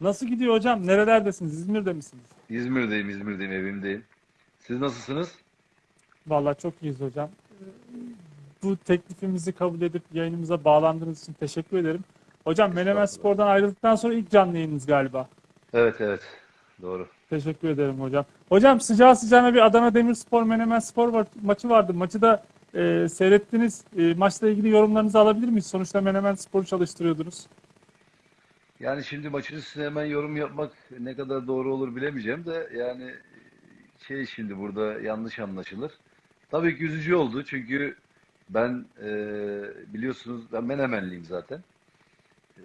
Nasıl gidiyor hocam? Nerelerdesiniz? İzmir'de misiniz? İzmir'deyim, İzmir'deyim, evimdeyim. Siz nasılsınız? Vallahi çok iyiyiz hocam. Bu teklifimizi kabul edip yayınımıza bağlandığınız için teşekkür ederim. Hocam Menemen. Spor'dan ayrıldıktan sonra ilk canlı yayınınız galiba. Evet, evet. Doğru. Teşekkür ederim hocam. Hocam sıcağı sıcağına bir Adana Demirspor Menemen Spor var- maçı vardı. Maçı da e, seyrettiniz. E, maçla ilgili yorumlarınızı alabilir miyiz? Sonuçta Menemen Spor'u çalıştırıyordunuz. Yani şimdi maçın üstüne hemen yorum yapmak ne kadar doğru olur bilemeyeceğim de yani şey şimdi burada yanlış anlaşılır. Tabii ki üzücü oldu çünkü ben e, biliyorsunuz ben Menemenliyim zaten. E,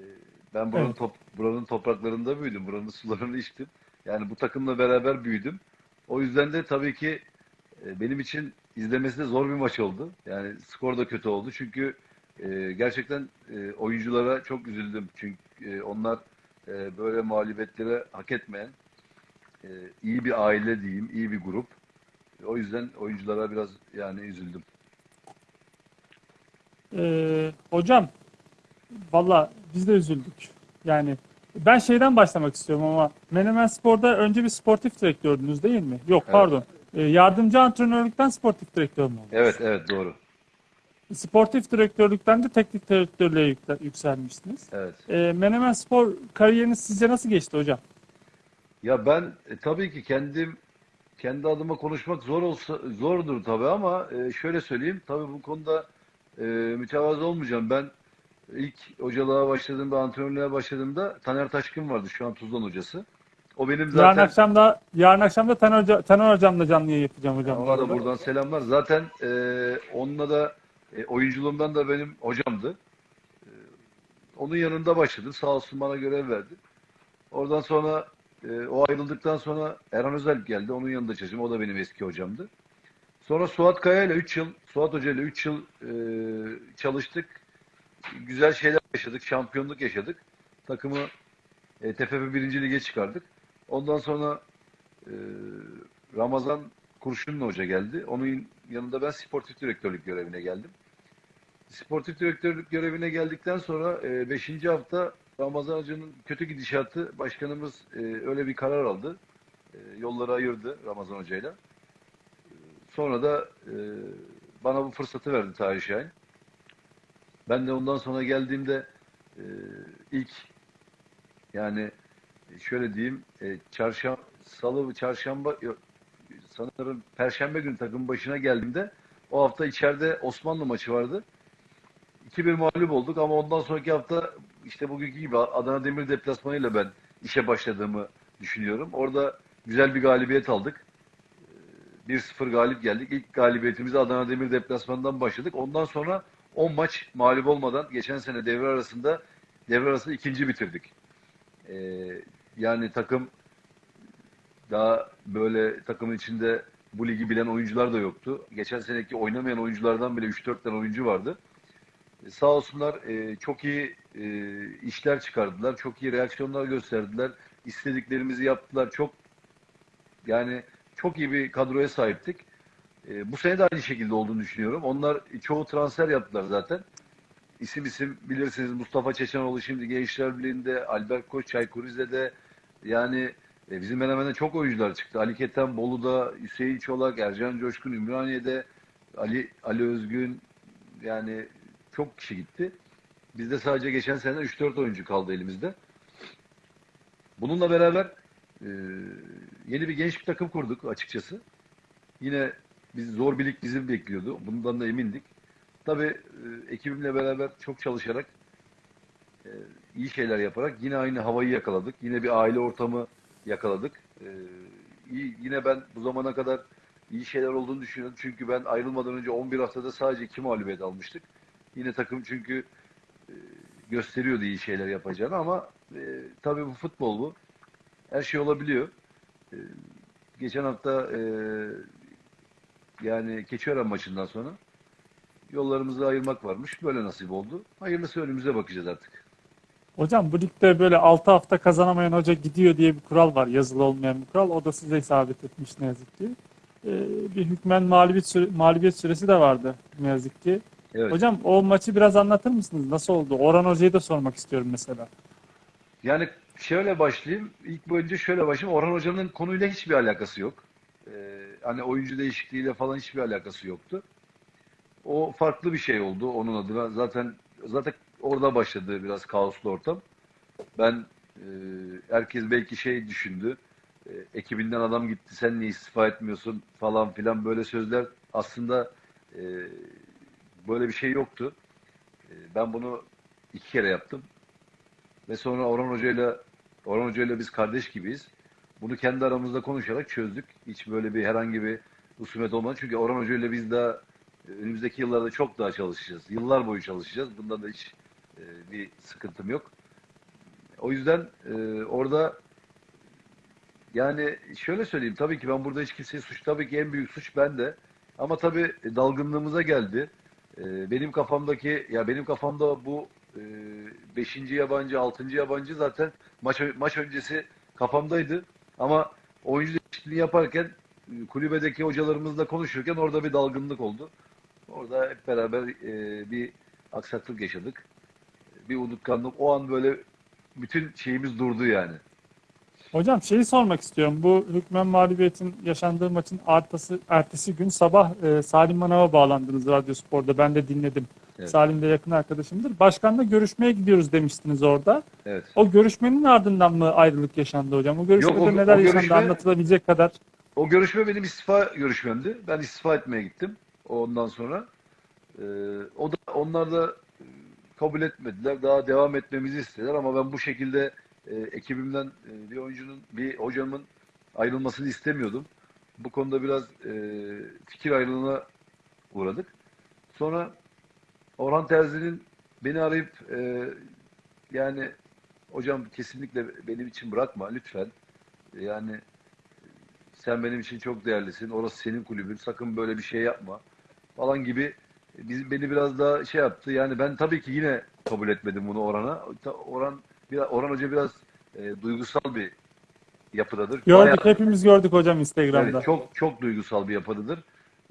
ben buranın Evet. top, buranın topraklarında büyüdüm, buranın sularını içtim. Yani bu takımla beraber büyüdüm. O yüzden de tabii ki e, benim için izlemesi de zor bir maç oldu. Yani skor da kötü oldu çünkü e, gerçekten e, oyunculara çok üzüldüm. Çünkü e, onlar e, böyle mağlubiyetlere hak etmeyen e, iyi bir aile diyeyim, iyi bir grup. O yüzden oyunculara biraz yani üzüldüm. Ee, hocam valla biz de üzüldük. Yani ben şeyden başlamak istiyorum ama Menemen Spor'da önce bir sportif direktördünüz değil mi? Yok Evet. pardon. Ee, yardımcı antrenörlükten sportif direktör mü oldunuz? Evet, evet doğru. Sportif direktörlükten de teknik direktörlüğe yükselmiştiniz. Evet. Ee, Menemen Spor kariyeriniz sizce nasıl geçti hocam? Ya ben e, tabii ki kendim kendi adıma konuşmak zor olsa zordur tabii ama e, şöyle söyleyeyim. Tabii bu konuda e, mütevazı olmayacağım. Ben ilk hocalığa başladığımda, antrenörlüğe başladığımda Taner Taşkın vardı şu an Tuzlan hocası. O benim Yarın zaten akşam da yarın akşam da Taner, Hoca, Taner hocamla canlı yayın yapacağım hocam. ona da buradan selamlar. Zaten e, onunla da e, oyunculuğumdan da benim hocamdı. E, onun yanında başladım. Sağ olsun bana görev verdi. Oradan sonra e, o ayrıldıktan sonra Erhan Özel geldi. Onun yanında çalıştım. O da benim eski hocamdı. Sonra Suat Kaya ile 3 yıl, Suat Hoca ile 3 yıl e, çalıştık. Güzel şeyler yaşadık. Şampiyonluk yaşadık. Takımı e, TFF 1. Lig'e çıkardık. Ondan sonra e, Ramazan Kurşunlu Hoca geldi. Onun yanında ben sportif direktörlük görevine geldim. Sportif direktörlük görevine geldikten sonra 5. hafta Ramazan Hoca'nın kötü gidişatı başkanımız e, öyle bir karar aldı. E, yolları ayırdı Ramazan Hoca'yla. E, Sonra da e, bana bu fırsatı verdi Tahir Şahin. Ben de ondan sonra geldiğimde e, ilk yani şöyle diyeyim e, çarşamba, salı, çarşamba yok, sanırım perşembe günü takım başına geldiğimde o hafta içeride Osmanlı maçı vardı. 2-1 mağlup olduk ama ondan sonraki hafta işte bugünkü gibi Adana Demir deplasmanıyla ben işe başladığımı düşünüyorum. Orada güzel bir galibiyet aldık. Ee, 1-0 galip geldik. İlk galibiyetimizi Adana Demir deplasmanından başladık. Ondan sonra 10 maç mağlup olmadan geçen sene devre arasında devre arası ikinci bitirdik. Ee, yani takım daha böyle takımın içinde bu ligi bilen oyuncular da yoktu. Geçen seneki oynamayan oyunculardan bile 3-4 tane oyuncu vardı. Sağ olsunlar e, çok iyi e, işler çıkardılar. Çok iyi reaksiyonlar gösterdiler. İstediklerimizi yaptılar. Çok yani çok iyi bir kadroya sahiptik. E, bu sene de aynı şekilde olduğunu düşünüyorum. Onlar çoğu transfer yaptılar zaten. İsim isim bilirsiniz Mustafa Çeçenoğlu şimdi Gençler Birliği'nde, Albert Koç Çaykur Rize'de yani e, bizim Menemen'de çok oyuncular çıktı. Ali Keten Bolu'da, Hüseyin Çolak, Ercan Coşkun Ümraniye'de, Ali Ali Özgün yani çok kişi gitti. Bizde sadece geçen sene 3-4 oyuncu kaldı elimizde. Bununla beraber e, yeni bir genç bir takım kurduk açıkçası. Yine biz zor bir lig bizi bekliyordu. Bundan da emindik. Tabii e, ekibimle beraber çok çalışarak e, iyi şeyler yaparak yine aynı havayı yakaladık. Yine bir aile ortamı yakaladık. E, iyi, yine ben bu zamana kadar iyi şeyler olduğunu düşünüyorum. Çünkü ben ayrılmadan önce 11 haftada sadece 2 mağlubiyet almıştık. Yine takım çünkü e, gösteriyordu iyi şeyler yapacağını ama e, tabii bu futbol bu. Her şey olabiliyor. E, geçen hafta e, yani Keçiören maçından sonra yollarımızı ayırmak varmış. Böyle nasip oldu. Hayırlısı önümüze bakacağız artık. Hocam bu ligde böyle 6 hafta kazanamayan hoca gidiyor diye bir kural var. Yazılı olmayan bir kural. O da size isabet etmiş ne yazık ki. Ee, bir hükmen mağlubiyet, süre- mağlubiyet süresi de vardı ne yazık ki. Evet. Hocam o maçı biraz anlatır mısınız? Nasıl oldu? Orhan Hoca'yı da sormak istiyorum mesela. Yani şöyle başlayayım. İlk önce şöyle başlayayım. Orhan Hoca'nın konuyla hiçbir alakası yok. Ee, hani oyuncu değişikliğiyle falan hiçbir alakası yoktu. O farklı bir şey oldu onun adına. Zaten zaten orada başladı biraz kaoslu ortam. Ben e, herkes belki şey düşündü. E, ekibinden adam gitti sen niye istifa etmiyorsun falan filan böyle sözler aslında e, böyle bir şey yoktu. E, ben bunu iki kere yaptım. Ve sonra Orhan Hoca'yla Orhan Hoca'yla biz kardeş gibiyiz. Bunu kendi aramızda konuşarak çözdük. Hiç böyle bir herhangi bir husumet olmadı. Çünkü Orhan Hoca'yla biz daha e, önümüzdeki yıllarda çok daha çalışacağız. Yıllar boyu çalışacağız. Bunda da hiç e, bir sıkıntım yok. O yüzden e, orada yani şöyle söyleyeyim. Tabii ki ben burada hiç kimseyi suç. Tabii ki en büyük suç bende. Ama tabii dalgınlığımıza geldi. E, benim kafamdaki ya benim kafamda bu e, beşinci yabancı, altıncı yabancı zaten maç maç öncesi kafamdaydı. Ama oyuncu değişikliğini yaparken e, kulübedeki hocalarımızla konuşurken orada bir dalgınlık oldu. Orada hep beraber e, bir aksaklık yaşadık. Bir unutkanlık. O an böyle bütün şeyimiz durdu yani. Hocam şeyi sormak istiyorum. Bu hükmen mağlubiyetin yaşandığı maçın ertesi, ertesi gün sabah e, Salim Manav'a bağlandınız Radyo Spor'da. Ben de dinledim. Evet. Salim de yakın arkadaşımdır. Başkanla görüşmeye gidiyoruz demiştiniz orada. Evet. O görüşmenin ardından mı ayrılık yaşandı hocam? O görüşmede Yok, o- neler o yaşandı görüşme- anlatılabilecek kadar. O görüşme benim istifa görüşmemdi. Ben istifa etmeye gittim. Ondan sonra e, o da onlar da kabul etmediler. Daha devam etmemizi istediler ama ben bu şekilde e, ekibimden e, bir oyuncunun, bir hocamın ayrılmasını istemiyordum. Bu konuda biraz e, fikir ayrılığına uğradık. Sonra Orhan Terzi'nin beni arayıp e, yani hocam kesinlikle benim için bırakma lütfen. Yani sen benim için çok değerlisin. Orası senin kulübün. Sakın böyle bir şey yapma. Falan gibi biz, beni biraz daha şey yaptı. Yani ben tabii ki yine kabul etmedim bunu Orhan'a. Orhan biraz, Orhan Hoca biraz e, duygusal bir yapıdadır. Gördük, Bayağı- hepimiz gördük hocam Instagram'da. Evet, çok çok duygusal bir yapıdadır.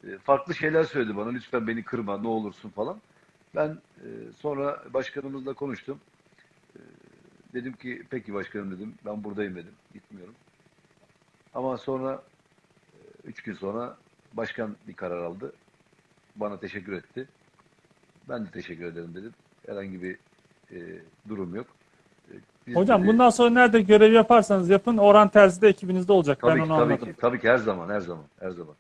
E, Farklı şeyler söyledi bana. Lütfen beni kırma, ne olursun falan. Ben e, sonra başkanımızla konuştum. E, Dedim ki peki başkanım dedim. Ben buradayım dedim. Gitmiyorum. Ama sonra e, üç gün sonra başkan bir karar aldı. Bana teşekkür etti. Ben de teşekkür ederim dedim. Herhangi bir e, durum yok. Biz Hocam bundan sonra nerede görev yaparsanız yapın Orhan Terzi de ekibinizde olacak. tabii ben ki, onu tabii anladım. ki, tabii ki her zaman, her zaman, her zaman.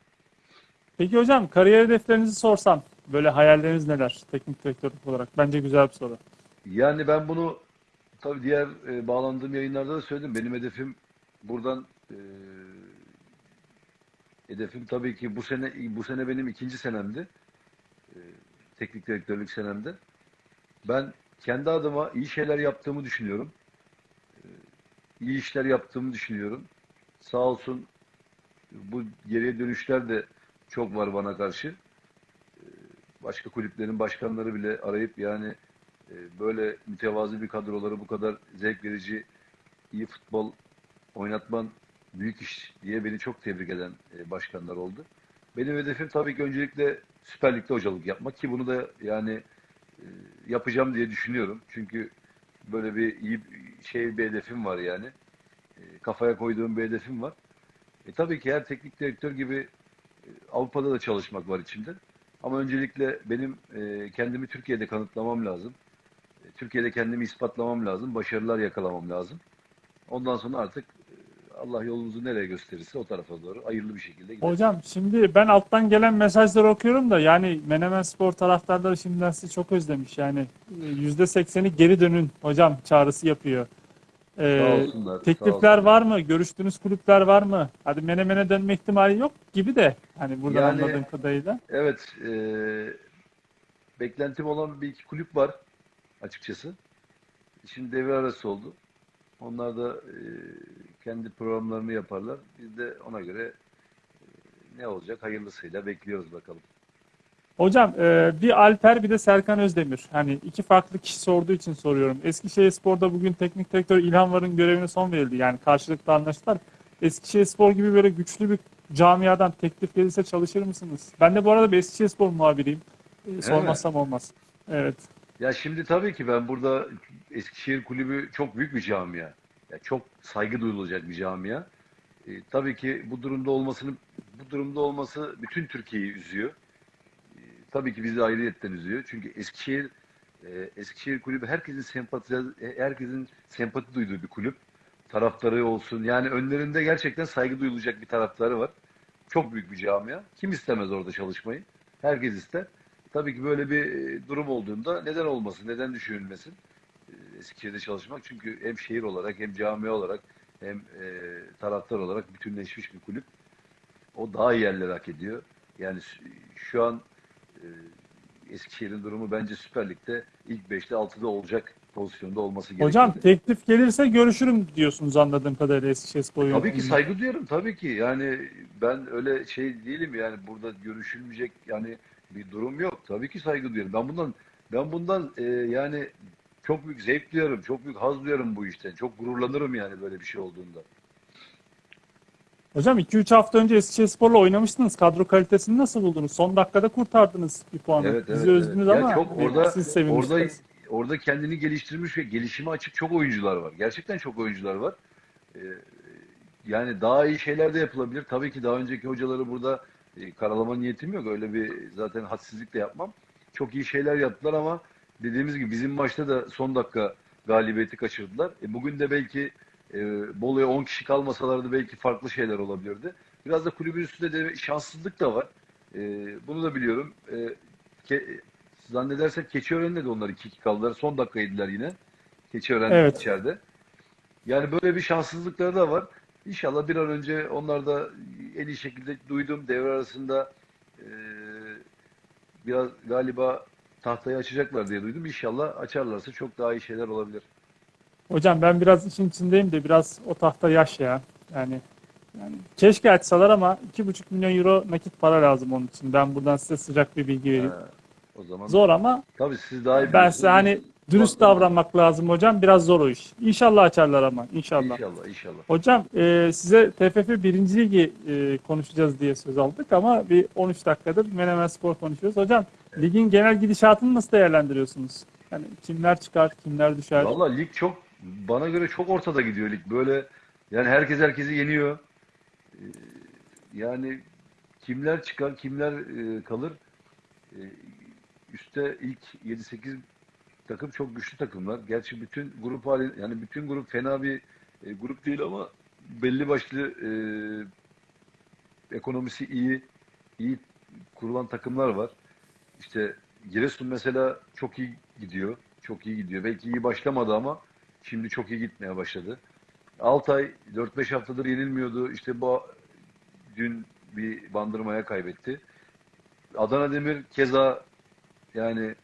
Peki hocam kariyer hedeflerinizi sorsam böyle hayalleriniz neler teknik direktörlük olarak? Bence güzel bir soru. Yani ben bunu tabii diğer e, bağlandığım yayınlarda da söyledim. Benim hedefim buradan e, hedefim tabii ki bu sene bu sene benim ikinci senemdi. E, teknik direktörlük senemde. Ben kendi adıma iyi şeyler yaptığımı düşünüyorum. İyi işler yaptığımı düşünüyorum. Sağ olsun bu geriye dönüşler de çok var bana karşı. E, başka kulüplerin başkanları bile arayıp yani e, böyle mütevazı bir kadroları bu kadar zevk verici, iyi futbol oynatman büyük iş diye beni çok tebrik eden e, başkanlar oldu. Benim hedefim tabii ki öncelikle Süper Lig'de hocalık yapmak ki bunu da yani e, yapacağım diye düşünüyorum. Çünkü böyle bir iyi şey bir hedefim var yani. E, Kafaya koyduğum bir hedefim var. E, tabii ki her teknik direktör gibi e, Avrupa'da da çalışmak var içimde. Ama öncelikle benim e, kendimi Türkiye'de kanıtlamam lazım. E, Türkiye'de kendimi ispatlamam lazım. Başarılar yakalamam lazım. Ondan sonra artık Allah yolumuzu nereye gösterirse o tarafa doğru hayırlı bir şekilde gider. Hocam şimdi ben alttan gelen mesajları okuyorum da yani Menemen Spor taraftarları şimdiden sizi çok özlemiş. Yani e, %80'i geri dönün hocam çağrısı yapıyor. Ee, olsunlar. teklifler var mı? Görüştüğünüz kulüpler var mı? Hadi Menemen'e dönme ihtimali yok gibi de hani buradan Yani- anladığım kadarıyla. Evet. E, beklentim olan bir iki kulüp var açıkçası. Şimdi devre arası oldu. Onlar da e, kendi programlarını yaparlar. Biz de ona göre e, ne olacak hayırlısıyla bekliyoruz bakalım. Hocam e, bir Alper bir de Serkan Özdemir. Hani iki farklı kişi sorduğu için soruyorum. Eskişehirspor'da bugün teknik direktör İlhan Var'ın görevine son verildi. Yani karşılıklı anlaştılar. Eskişehirspor gibi böyle güçlü bir camiadan teklif gelirse çalışır mısınız? Ben de bu arada bir Eskişehirspor muhabiriyim. E, sormazsam olmaz. Evet. Ya şimdi tabii ki ben burada Eskişehir Kulübü çok büyük bir camia. ya çok saygı duyulacak bir camia. E, tabii ki bu durumda olmasını bu durumda olması bütün Türkiye'yi üzüyor. E, tabii ki bizi ayrıyetten üzüyor. Çünkü Eskişehir e, Eskişehir kulübü herkesin sempati herkesin sempati duyduğu bir kulüp. Taraftarı olsun. Yani önlerinde gerçekten saygı duyulacak bir taraftarı var. Çok büyük bir camia. Kim istemez orada çalışmayı? Herkes ister. Tabii ki böyle bir e, durum olduğunda neden olmasın, neden düşünülmesin e, Eskişehir'de çalışmak? Çünkü hem şehir olarak hem cami olarak hem e, taraftar olarak bütünleşmiş bir kulüp. O daha iyi yerler hak ediyor. Yani şu an e, Eskişehir'in durumu bence Süper Lig'de ilk 5'te 6'da olacak pozisyonda olması gerekiyor. Hocam teklif gelirse görüşürüm diyorsunuz anladığım kadarıyla Eskişehirspor Tabii ki saygı duyarım tabii ki. Yani ben öyle şey değilim yani burada görüşülmeyecek yani bir durum yok. Tabii ki saygı duyarım. Ben bundan ben bundan e, yani çok büyük zevk duyarım, çok büyük haz duyarım bu işten. Çok gururlanırım yani böyle bir şey olduğunda. Hocam 2-3 hafta önce Eskişehirspor'la oynamıştınız. Kadro kalitesini nasıl buldunuz? Son dakikada kurtardınız bir puanı. Evet, evet, Bizi evet. üzdünüz Ya ama çok orada siz sevinmiştiniz. orada orada kendini geliştirmiş ve gelişime açık çok oyuncular var. Gerçekten çok oyuncular var. Ee, yani daha iyi şeyler de yapılabilir. Tabii ki daha önceki hocaları burada e, karalama niyetim yok. Öyle bir zaten hadsizlik de yapmam. Çok iyi şeyler yaptılar ama dediğimiz gibi bizim maçta da son dakika galibiyeti kaçırdılar. E, bugün de belki e, Bolu'ya 10 kişi kalmasalardı belki farklı şeyler olabilirdi. Biraz da kulübün üstünde de şanssızlık da var. E, bunu da biliyorum. E, ke, zannedersem Keçiören'de de onlar 2-2 kaldılar. Son dakika yediler yine. Keçiören Evet. içeride. Yani böyle bir şanssızlıkları da var. İnşallah bir an önce onlar da en iyi şekilde duydum. Devre arasında e, biraz galiba tahtayı açacaklar diye duydum. İnşallah açarlarsa çok daha iyi şeyler olabilir. Hocam ben biraz işin içindeyim de biraz o tahta yaş ya. Yani yani keşke açsalar ama 2,5 milyon euro nakit para lazım onun için. Ben buradan size sıcak bir bilgi vereyim. Ha, o zaman Zor ama tabii siz daha iyi ben size hani dürüst davranmak lazım hocam. Biraz zor o iş. İnşallah açarlar ama inşallah. İnşallah, inşallah. Hocam e, size TFF 1. Ligi e, konuşacağız diye söz aldık ama bir 13 dakikadır Menemen Spor konuşuyoruz. Hocam ligin genel gidişatını nasıl değerlendiriyorsunuz? Yani kimler çıkar, kimler düşer? Valla lig çok bana göre çok ortada gidiyor lig. Böyle yani herkes herkesi yeniyor. Ee, Yani kimler çıkar, kimler e, kalır? Ee, Üste ilk 7-8 takım çok güçlü takımlar. Gerçi bütün grup hali yani bütün grup fena bir e, grup değil ama belli başlı e, ekonomisi iyi, iyi kurulan takımlar var. İşte Giresun mesela çok iyi gidiyor. Çok iyi gidiyor. Belki iyi başlamadı ama şimdi çok iyi gitmeye başladı. Altay 4-5 haftadır yenilmiyordu. İşte bu dün bir bandırmaya kaybetti. Adana Demir keza yani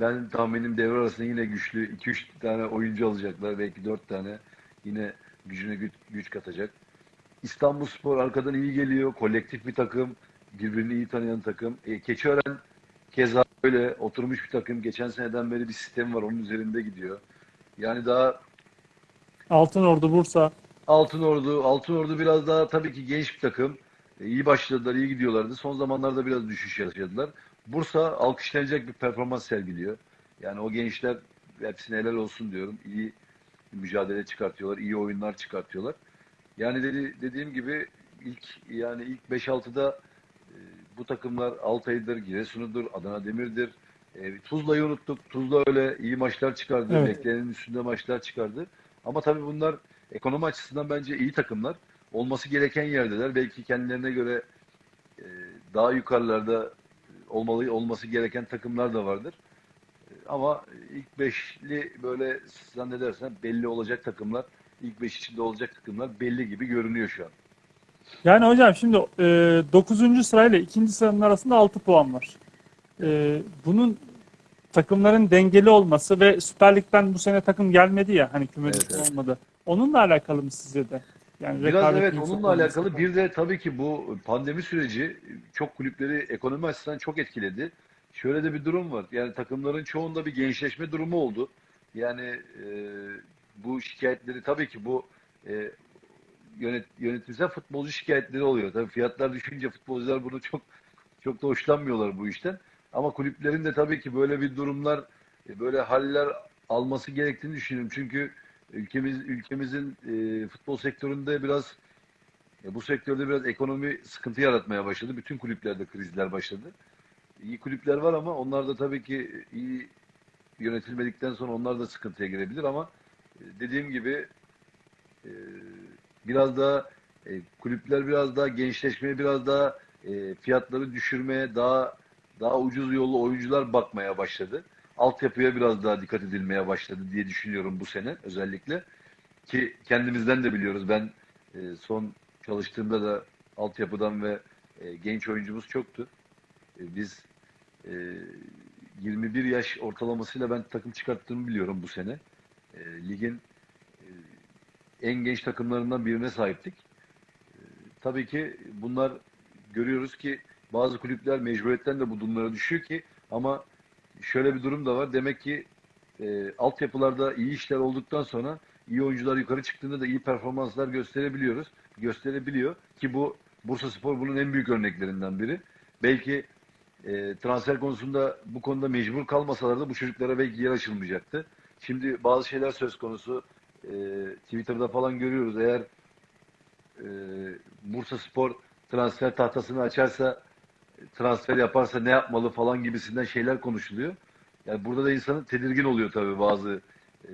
ben tahminim devre arasında yine güçlü 2-3 tane oyuncu alacaklar. Belki 4 tane yine gücüne güç, güç katacak. İstanbulspor arkadan iyi geliyor. Kolektif bir takım. Birbirini iyi tanıyan takım. E, Keçiören keza öyle oturmuş bir takım. Geçen seneden beri bir sistem var. Onun üzerinde gidiyor. Yani daha Altınordu, Bursa. Altınordu, Altınordu biraz daha tabii ki genç bir takım. E, iyi başladılar, iyi gidiyorlardı. Son zamanlarda biraz düşüş yaşadılar. Bursa alkışlanacak bir performans sergiliyor. Yani o gençler hepsine helal olsun diyorum. İyi mücadele çıkartıyorlar, iyi oyunlar çıkartıyorlar. Yani dedi, dediğim gibi ilk yani ilk 5-6'da e, bu takımlar Altay'dır, Giresun'udur, Adana Demir'dir. E, Tuzla'yı unuttuk. Tuzla öyle iyi maçlar çıkardı. Evet. Beklenenin üstünde maçlar çıkardı. Ama tabii bunlar ekonomi açısından bence iyi takımlar. Olması gereken yerdeler. Belki kendilerine göre e, daha yukarılarda olmalı olması gereken takımlar da vardır. E, Ama ilk beşli böyle zannedersen belli olacak takımlar, ilk beş içinde olacak takımlar belli gibi görünüyor şu an. Yani hocam şimdi e, 9. sırayla 2. sıranın arasında 6 puan var. E, bunun takımların dengeli olması ve Süper Lig'den bu sene takım gelmedi ya hani küme Evet, evet. olmadı. Onunla alakalı mı sizce de? Yani Biraz evet onunla alakalı bir de tabii ki bu pandemi süreci çok kulüpleri ekonomi açısından çok etkiledi. Şöyle de bir durum var. Yani takımların çoğunda bir gençleşme durumu oldu. Yani e, bu şikayetleri tabii ki bu e, yönet, yönetimsel futbolcu şikayetleri oluyor. Tabii fiyatlar düşünce futbolcular bunu çok çok da hoşlanmıyorlar bu işten. Ama kulüplerin de tabii ki böyle bir durumlar, e, böyle haller alması gerektiğini düşünüyorum. Çünkü ülkemiz ülkemizin e, futbol sektöründe biraz e, bu sektörde biraz ekonomi sıkıntı yaratmaya başladı. Bütün kulüplerde krizler başladı. İyi kulüpler var ama onlar da tabii ki iyi yönetilmedikten sonra onlar da sıkıntıya girebilir ama e, dediğim gibi e, biraz daha e, kulüpler biraz daha gençleşmeye, biraz daha e, fiyatları düşürmeye, daha daha ucuz yollu oyuncular bakmaya başladı. Altyapıya biraz daha dikkat edilmeye başladı diye düşünüyorum bu sene özellikle. Ki kendimizden de biliyoruz. Ben e, son çalıştığımda da altyapıdan ve e, genç oyuncumuz çoktu. E, biz e, 21 yaş ortalamasıyla ben takım çıkarttığımı biliyorum bu sene. E, ligin e, en genç takımlarından birine sahiptik. E, tabii ki bunlar görüyoruz ki bazı kulüpler mecburiyetten de bu durumlara düşüyor ki ama şöyle bir durum da var. Demek ki e, altyapılarda iyi işler olduktan sonra iyi oyuncular yukarı çıktığında da iyi performanslar gösterebiliyoruz. Gösterebiliyor ki bu Bursa Spor bunun en büyük örneklerinden biri. Belki e, transfer konusunda bu konuda mecbur kalmasalar da bu çocuklara belki yer açılmayacaktı. Şimdi bazı şeyler söz konusu. E, Twitter'da falan görüyoruz. Eğer e, Bursa Spor transfer tahtasını açarsa transfer yaparsa ne yapmalı falan gibisinden şeyler konuşuluyor. Yani burada da insanın tedirgin oluyor tabii bazı e,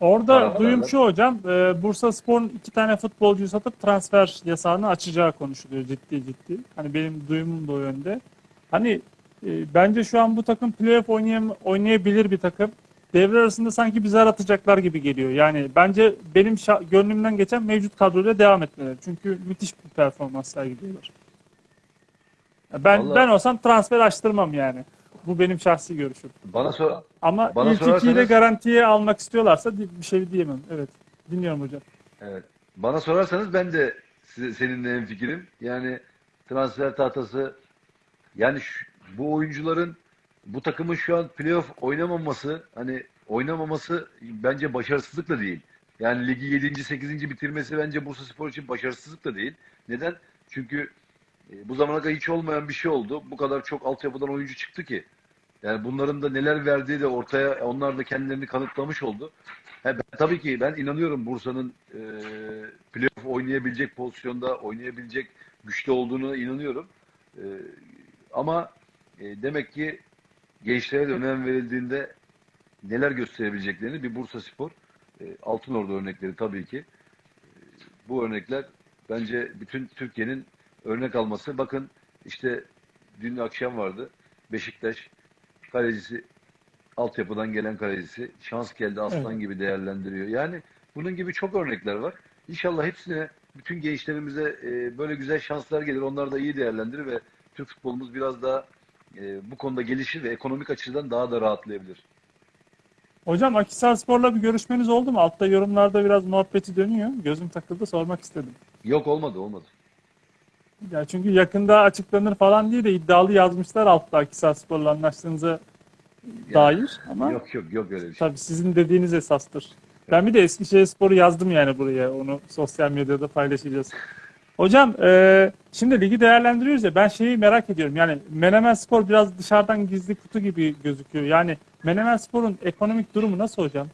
Orada duyum şu hocam, e, Bursa Spor'un iki tane futbolcuyu satıp transfer yasağını açacağı konuşuluyor ciddi ciddi. Hani benim duyumum da o yönde. Hani e, bence şu an bu takım playoff oynayam oynayabilir bir takım. Devre arasında sanki bir zar atacaklar gibi geliyor. Yani bence benim gönlümden geçen mevcut kadroyla devam etmeleri. Çünkü müthiş bir performans sergiliyorlar. Ben Vallahi- ben olsam transfer açtırmam yani. Bu benim şahsi görüşüm. bana sor Ama Bana ilk ikiyi de sorarsanız- garantiye almak istiyorlarsa bir şey diyemem. Evet. Dinliyorum hocam. Evet. Bana sorarsanız ben de size, seninle en fikrim. Yani transfer tahtası yani şu- bu oyuncuların bu takımın şu an playoff oynamaması hani oynamaması bence başarısızlık da değil. Yani ligi 7. 8. bitirmesi bence Bursa Spor için başarısızlık da değil. Neden? Çünkü e, bu zamana kadar hiç olmayan bir şey oldu. Bu kadar çok altyapıdan oyuncu çıktı ki. Yani bunların da neler verdiği de ortaya onlar da kendilerini kanıtlamış oldu. Ha, ben, tabii ki ben inanıyorum Bursa'nın e, playoff oynayabilecek pozisyonda oynayabilecek güçlü olduğunu inanıyorum. E, ama e, demek ki gençlere de önem verildiğinde neler gösterebileceklerini bir Bursa Spor e, Altınordu örnekleri tabii ki. E, bu örnekler bence bütün Türkiye'nin örnek alması. Bakın işte dün akşam vardı. Beşiktaş kalecisi altyapıdan gelen kalecisi şans geldi aslan Evet. gibi değerlendiriyor. Yani bunun gibi çok örnekler var. İnşallah hepsine bütün gençlerimize e, böyle güzel şanslar gelir. Onlar da iyi değerlendirir ve Türk futbolumuz biraz daha e, bu konuda gelişir ve ekonomik açıdan daha da rahatlayabilir. Hocam Akhisar Spor'la bir görüşmeniz oldu mu? Altta yorumlarda biraz muhabbeti dönüyor. Gözüm takıldı sormak istedim. Yok olmadı olmadı. Ya çünkü yakında açıklanır falan diye de iddialı yazmışlar altta Akhisar Spor'la anlaştığınıza dair. Ama Yok yok yok öyle bir şey. tabii sizin dediğiniz esastır. Ben bir de Eskişehir Spor'u yazdım yani buraya. Onu sosyal medyada paylaşacağız. Hocam e, şimdi ligi değerlendiriyoruz ya ben şeyi merak ediyorum. Yani Menemen Spor biraz dışarıdan gizli kutu gibi gözüküyor. Yani Menemen Spor'un ekonomik durumu nasıl hocam?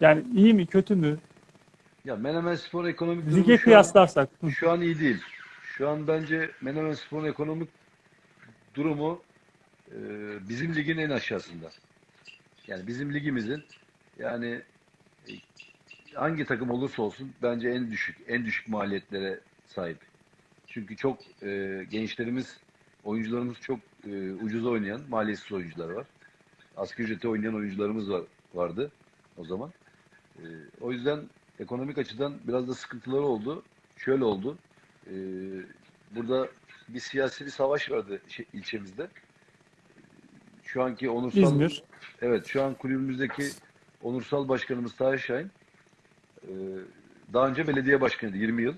Yani iyi mi kötü mü? Ya Menemen Spor ekonomik durumu Lige şu an- kıyaslarsak. Hı. Şu an iyi değil. Şu an bence Menemen Spor'un ekonomik durumu e, bizim ligin en aşağısında. Yani bizim ligimizin yani e, hangi takım olursa olsun bence en düşük en düşük maliyetlere sahip. Çünkü çok e, gençlerimiz, oyuncularımız çok e, ucuz oynayan, maliyetsiz oyuncular var. Asgari ücrete oynayan oyuncularımız var vardı o zaman. E, o yüzden ekonomik açıdan biraz da sıkıntıları oldu. Şöyle oldu. Ee, burada bir siyasi bir savaş vardı şey, ilçemizde. Şu anki onursal İzmir. Evet, şu an kulübümüzdeki onursal başkanımız Tahir Şahin e, daha önce belediye başkanıydı 20 yıl.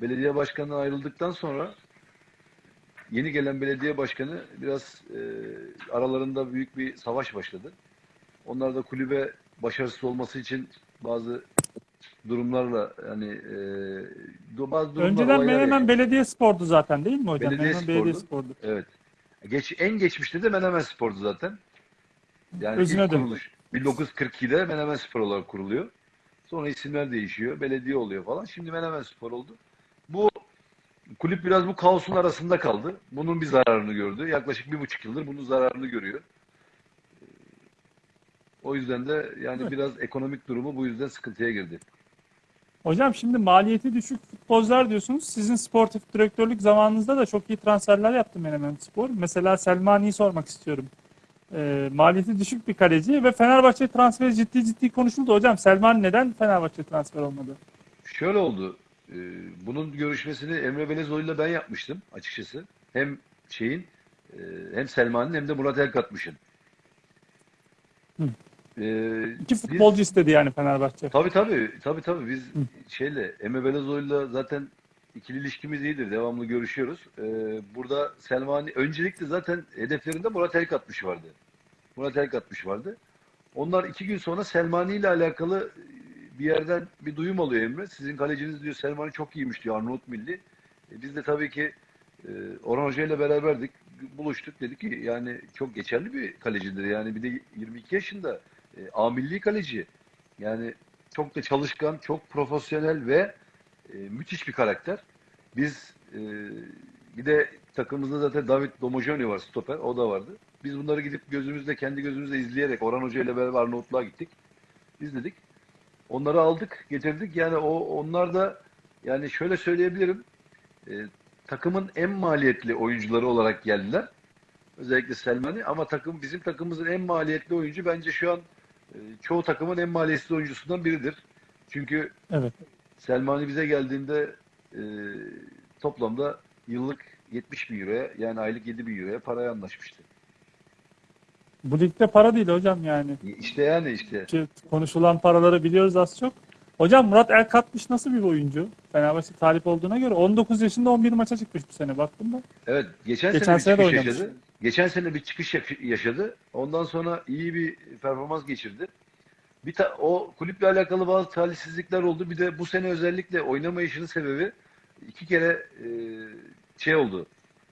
Belediye başkanından ayrıldıktan sonra yeni gelen belediye başkanı biraz e, aralarında büyük bir savaş başladı. Onlar da kulübe başarısız olması için bazı durumlarla yani e, bazı durumlar Önceden Menemen. Belediye Spor'du zaten değil mi hocam? Belediye Menemen Belediye Spor'du. Spor'du. Evet. Geç, en geçmişte de Menemen Spor'du zaten. Yani Özüne ilk döndü. kuruluş. 1942'de Menemen Spor olarak kuruluyor. Sonra isimler değişiyor. Belediye oluyor falan. Şimdi Menemen Spor oldu. Bu kulüp biraz bu kaosun arasında kaldı. Bunun bir zararını gördü. Yaklaşık bir buçuk yıldır bunun zararını görüyor. O yüzden de yani Evet. biraz ekonomik durumu bu yüzden sıkıntıya girdi. Hocam şimdi maliyeti düşük futbolcular diyorsunuz. Sizin sportif direktörlük zamanınızda da çok iyi transferler yaptı Menemen Spor. Mesela Selmani'yi sormak istiyorum. Ee, maliyeti düşük bir kaleci ve Fenerbahçe transferi ciddi ciddi konuşuldu. Hocam Selmani neden Fenerbahçe transfer olmadı? Şöyle oldu. e, Bunun görüşmesini Emre Belezoğlu'yla ben yapmıştım açıkçası. Hem şeyin e, hem Selman'ın hem de Murat Elkatmış'ın. Hı. E, İki biz- futbolcu istedi yani Fenerbahçe. Tabii tabii. Tabii tabii. Biz Hı. şeyle Emre Belezoğlu'yla zaten ikili ilişkimiz iyidir. Devamlı görüşüyoruz. Ee, burada Selmani öncelikle zaten hedeflerinde Murat Elkatmış vardı. Murat Elkatmış vardı. Onlar iki gün sonra Selmani ile alakalı bir yerden bir duyum alıyor Emre. Sizin kaleciniz diyor Selmani çok iyiymiş diyor Arnavut Milli. E, biz de tabii ki e, Orhan Hoca ile beraberdik. Buluştuk dedik ki yani çok geçerli bir kalecidir. Yani bir de 22 yaşında e, A milli kaleci. Yani çok da çalışkan, çok profesyonel ve e, müthiş bir karakter. Biz e, bir de takımımızda zaten David Domojoni var stoper. O da vardı. Biz bunları gidip gözümüzde, kendi gözümüzde izleyerek Orhan Hoca ile beraber Arnavutluğa gittik. İzledik. Onları aldık, getirdik. Yani o onlar da yani şöyle söyleyebilirim. e, takımın en maliyetli oyuncuları olarak geldiler. Özellikle Selmani ama takım bizim takımımızın en maliyetli oyuncu bence şu an çoğu takımın en maliyetli oyuncusundan biridir. Çünkü Evet. Selmani bize geldiğinde e, toplamda yıllık 70 bin euroya yani aylık 7 bin euroya paraya anlaşmıştı. Bu ligde para değil hocam yani. İşte yani işte Ki konuşulan paraları biliyoruz az çok. Hocam Murat Elkatmış nasıl bir oyuncu? Fenerbahçe talip olduğuna göre 19 yaşında 11 maça çıkmış bu sene baktım da. evet geçen, Geçen sene sene de bir oynamış. yaşadı. Geçen sene bir çıkış yaş- yaşadı. Ondan sonra iyi bir performans geçirdi. Bir ta- o kulüple alakalı bazı talihsizlikler oldu. Bir de bu sene özellikle oynamayışının sebebi iki kere e, şey oldu.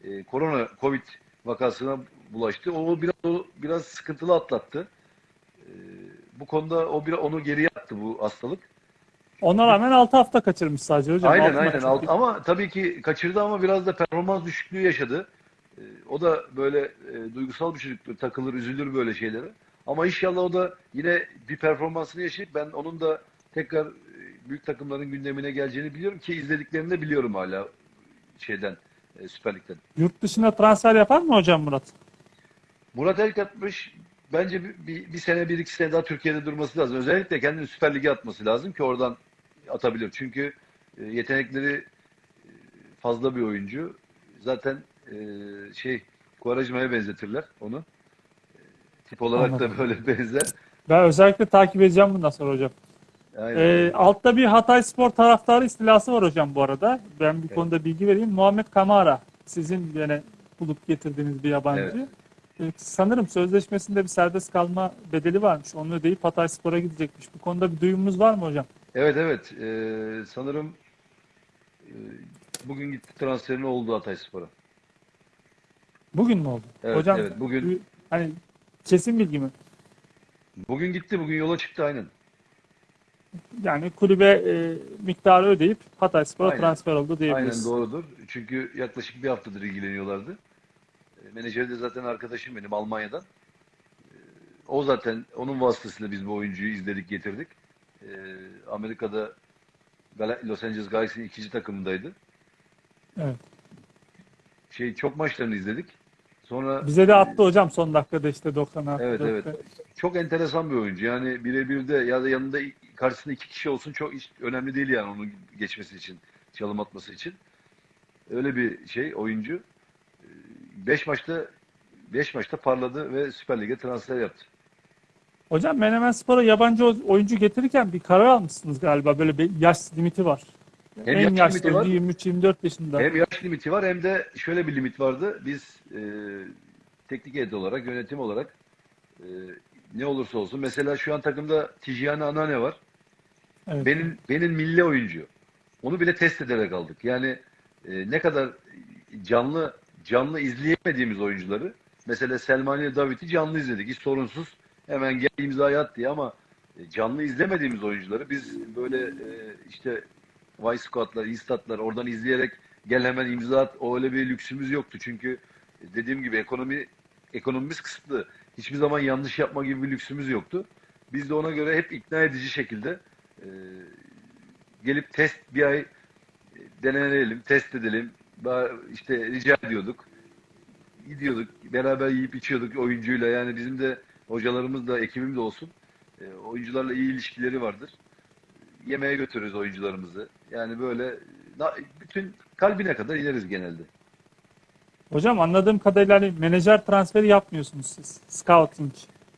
E, korona Covid vakasına bulaştı. O biraz o biraz sıkıntılı atlattı. E, bu konuda o bir onu geriye attı bu hastalık. Ona rağmen 6 hafta kaçırmış sadece hocam. Aynen aynen. Alt- ama tabii ki kaçırdı ama biraz da performans düşüklüğü yaşadı. E, o da böyle e, duygusal bir çocuktur. Takılır, üzülür böyle şeylere. Ama inşallah o da yine bir performansını yaşayıp ben onun da tekrar e, büyük takımların gündemine geleceğini biliyorum ki izlediklerini de biliyorum hala şeyden e, Süper Lig'den. Yurt dışına transfer yapar mı hocam Murat? Murat Elkatmış bence bir, bir, bir sene bir iki sene daha Türkiye'de durması lazım. Özellikle kendini Süper Lig'e atması lazım ki oradan atabilir. Çünkü e, yetenekleri e, fazla bir oyuncu. Zaten e, şey Quaresma'ya benzetirler onu. E, tip olarak Anladım. da böyle benzer. Ben özellikle takip edeceğim bundan sonra hocam. Aynen. Ee, altta bir Hatay Spor taraftarı istilası var hocam bu arada. Ben bir Evet. konuda bilgi vereyim. Muhammed Kamara sizin yine bulup getirdiğiniz bir yabancı. Ee, sanırım sözleşmesinde bir serbest kalma bedeli varmış. Onu ödeyip Hatay Spor'a gidecekmiş. Bu konuda bir duyumunuz var mı hocam? Evet evet. E, sanırım e, bugün gitti transferini oldu Hatayspor'a. Bugün mü oldu? Evet, hocam evet, bugün- hani kesin bilgi mi? Bugün gitti. Bugün yola çıktı aynen. Yani kulübe e, miktarı ödeyip Hatay Spor'a Aynen. transfer oldu diyebiliriz. Aynen doğrudur. Çünkü yaklaşık bir haftadır ilgileniyorlardı. E, Menajeri de zaten arkadaşım benim Almanya'dan. E, O zaten onun vasıtasıyla biz bu oyuncuyu izledik getirdik. E, Amerika'da Los Angeles Galaxy'nin ikinci takımındaydı. Evet. Şey çok maçlarını izledik. Sonra Bize de attı hocam son dakikada işte 96. Evet evet. Çok enteresan bir oyuncu. Yani birebir de ya da yanında karşısında iki kişi olsun çok hiç önemli değil yani onun geçmesi için, çalım atması için. Öyle bir şey oyuncu. 5 maçta 5 maçta parladı ve Süper Lig'e transfer yaptı. Hocam Menemen Spor'a yabancı oyuncu getirirken bir karar almışsınız galiba. Böyle bir yaş limiti var. Hem en yaş limiti var. 23-24 yaşında. Hem yaş limiti var hem de şöyle bir limit vardı. Biz e, teknik heyet olarak, yönetim olarak e, ne olursa olsun. Mesela şu an takımda Tijani Anane var. Evet. Benim benim milli oyuncu. Onu bile test ederek aldık. Yani e, ne kadar canlı canlı izleyemediğimiz oyuncuları mesela Selmani ile David'i canlı izledik. Hiç sorunsuz hemen gel imzayı at diye ama e, canlı izlemediğimiz oyuncuları biz böyle e, işte Y Squad'lar, E-Stat'lar oradan izleyerek gel hemen imza at. O öyle bir lüksümüz yoktu. Çünkü dediğim gibi ekonomi ekonomimiz kısıtlı. Hiçbir zaman yanlış yapma gibi bir lüksümüz yoktu. Biz de ona göre hep ikna edici şekilde e, gelip test bir ay e, deneyelim, test edelim. İşte rica ediyorduk. Gidiyorduk, beraber yiyip içiyorduk oyuncuyla. Yani bizim de hocalarımız da ekibimiz de olsun. E, oyuncularla iyi ilişkileri vardır. Yemeğe götürürüz oyuncularımızı. Yani böyle bütün kalbine kadar ineriz genelde. Hocam anladığım kadarıyla hani menajer transferi yapmıyorsunuz siz. Scouting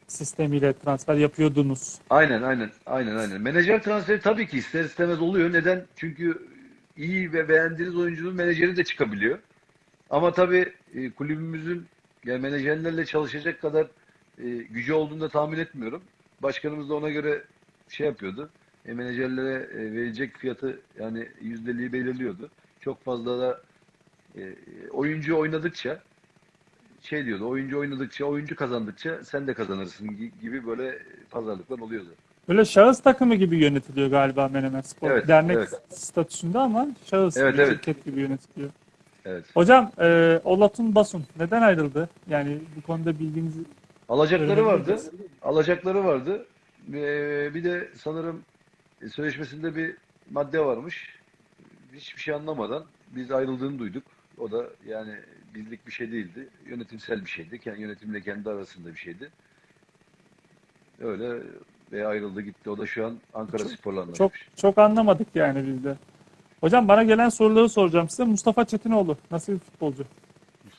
sistemiyle transfer yapıyordunuz. Aynen aynen aynen aynen. Menajer transferi tabii ki ister istemez oluyor. Neden? Çünkü iyi ve beğendiğiniz oyuncunun menajeri de çıkabiliyor. Ama tabii e, kulübümüzün yani menajerlerle çalışacak kadar e, gücü olduğunu da tahmin etmiyorum. Başkanımız da ona göre şey yapıyordu. E, menajerlere e, verecek fiyatı yani yüzdeliği belirliyordu. Çok fazla da e, oyuncu oynadıkça şey diyordu. Oyuncu oynadıkça, oyuncu kazandıkça sen de kazanırsın gi- gibi böyle pazarlıklar oluyordu. Böyle şahıs takımı gibi yönetiliyor galiba Menemen Spor. Evet, Dernek evet. statüsünde ama şahıs Evet, bir evet. şirket gibi yönetiliyor. Evet. Hocam e, Olatun Basun neden ayrıldı? Yani bu konuda bilginizi Alacakları vardı. Alacakları vardı. Ee, bir de sanırım e, sözleşmesinde bir madde varmış. Hiçbir şey anlamadan biz ayrıldığını duyduk. O da yani bizlik bir şey değildi. Yönetimsel bir şeydi. Kendi yönetimle kendi arasında bir şeydi. Öyle ve ayrıldı gitti. O da şu an Ankara Spor'la çok çok anlamadık yani biz de. Hocam bana gelen soruları soracağım size. Mustafa Çetinoğlu nasıl bir futbolcu?